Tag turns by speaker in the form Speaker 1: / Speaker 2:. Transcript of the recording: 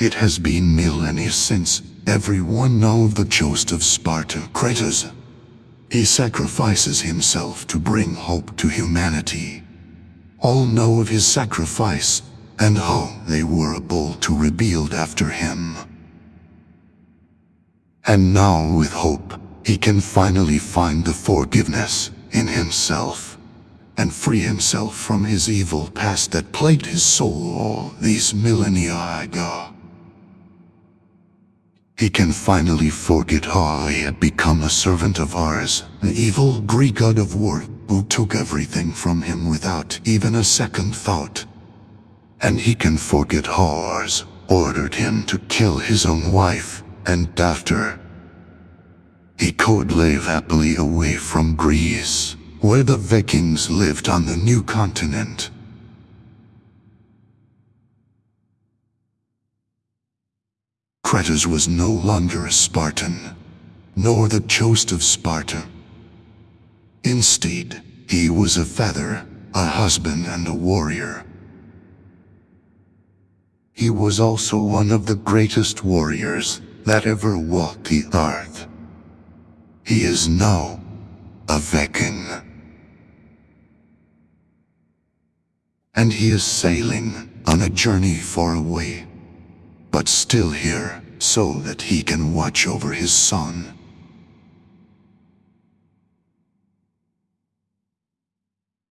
Speaker 1: It has been millennia since everyone know of the Ghost of Sparta, Kratos. He sacrifices himself to bring hope to humanity. All know of his sacrifice, and how they were able to rebuild after him. And now with hope, he can finally find the forgiveness in himself and free himself from his evil past that plagued his soul all these millennia ago. He can finally forget how he had become a servant of Ares, the evil Greek god of war who took everything from him without even a second thought. And he can forget how Ares ordered him to kill his own wife, and after, he could live happily away from Greece, where the Vikings lived on the new continent. Kratos was no longer a Spartan, nor the Ghost of Sparta. Instead, he was a father, a husband and a warrior. He was also one of the greatest warriors that ever walked the earth. He is now a Viking. And he is sailing on a journey far away but still here so that he can watch over his son